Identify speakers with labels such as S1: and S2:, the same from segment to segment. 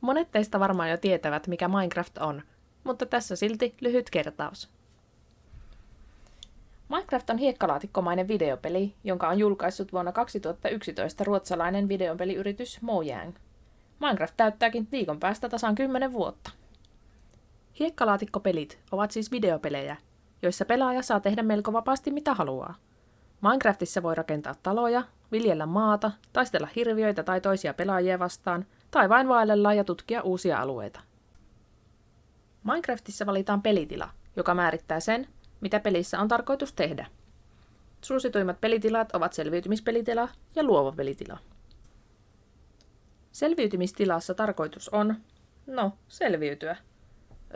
S1: Monet teistä varmaan jo tietävät, mikä Minecraft on, mutta tässä silti lyhyt kertaus. Minecraft on hiekkalaatikkomainen videopeli, jonka on julkaissut vuonna 2011 ruotsalainen videopeliyritys Mojang. Minecraft täyttääkin viikon päästä tasan 10 vuotta. Hiekkalaatikkopelit ovat siis videopelejä, joissa pelaaja saa tehdä melko vapaasti mitä haluaa. Minecraftissa voi rakentaa taloja, viljellä maata, taistella hirviöitä tai toisia pelaajia vastaan, tai vain vaellella ja tutkia uusia alueita. Minecraftissa valitaan pelitila, joka määrittää sen, mitä pelissä on tarkoitus tehdä. Suosituimmat pelitilat ovat selviytymispelitila ja luova pelitila. Selviytymistilassa tarkoitus on, no, selviytyä.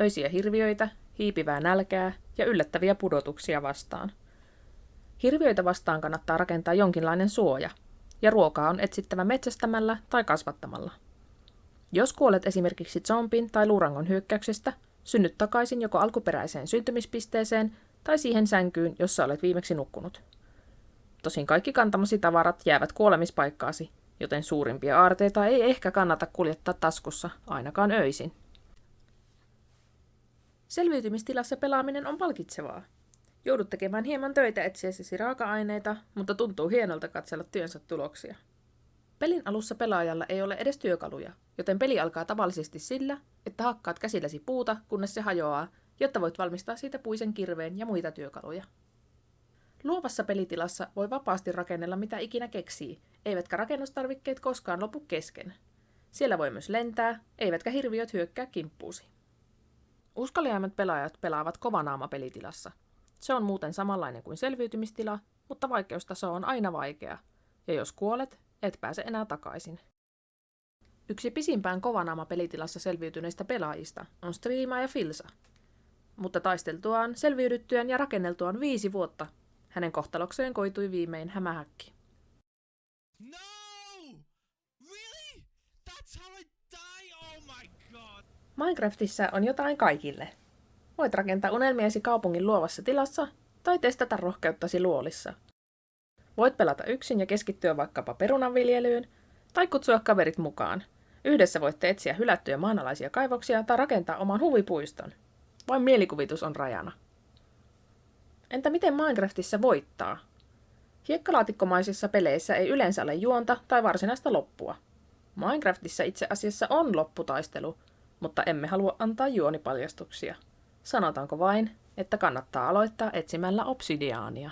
S1: Öisiä hirviöitä, hiipivää nälkää ja yllättäviä pudotuksia vastaan. Hirviöitä vastaan kannattaa rakentaa jonkinlainen suoja, ja ruokaa on etsittävä metsästämällä tai kasvattamalla. Jos kuolet esimerkiksi zombin tai luurangon hyökkäyksestä, synnyt takaisin joko alkuperäiseen syntymispisteeseen tai siihen sänkyyn, jossa olet viimeksi nukkunut. Tosin kaikki kantamasi tavarat jäävät kuolemispaikkaasi, joten suurimpia aarteita ei ehkä kannata kuljettaa taskussa, ainakaan öisin. Selviytymistilassa pelaaminen on palkitsevaa. Joudut tekemään hieman töitä etsiessäsi raaka-aineita, mutta tuntuu hienolta katsella työnsä tuloksia. Pelin alussa pelaajalla ei ole edes työkaluja, joten peli alkaa tavallisesti sillä, että hakkaat käsilläsi puuta, kunnes se hajoaa, jotta voit valmistaa siitä puisen kirveen ja muita työkaluja. Luovassa pelitilassa voi vapaasti rakennella mitä ikinä keksii, eivätkä rakennustarvikkeet koskaan lopu kesken. Siellä voi myös lentää, eivätkä hirviöt hyökkää kimppuusi. Uskaliaimmat pelaajat pelaavat kovanaama pelitilassa. Se on muuten samanlainen kuin selviytymistila, mutta vaikeustaso on aina vaikea, ja jos kuolet, et pääse enää takaisin. Yksi pisimpään kovanaama pelitilassa selviytyneistä pelaajista on Striima ja Filsa. Mutta taisteltuaan, selviydyttyään ja rakenneltuaan viisi vuotta, hänen kohtalokseen koitui viimein hämähäkki. No! Really? That's how I die? Oh my god! Minecraftissa on jotain kaikille. Voit rakentaa unelmiesi kaupungin luovassa tilassa tai testata rohkeuttasi luolissa. Voit pelata yksin ja keskittyä vaikkapa perunanviljelyyn tai kutsua kaverit mukaan. Yhdessä voitte etsiä hylättyjä maanalaisia kaivoksia tai rakentaa oman huvipuiston. Vain mielikuvitus on rajana. Entä miten Minecraftissa voittaa? Hiekkalaatikkomaisissa peleissä ei yleensä ole juonta tai varsinaista loppua. Minecraftissa itse asiassa on lopputaistelu, mutta emme halua antaa juonipaljastuksia. Sanotaanko vain, että kannattaa aloittaa etsimällä obsidiaania.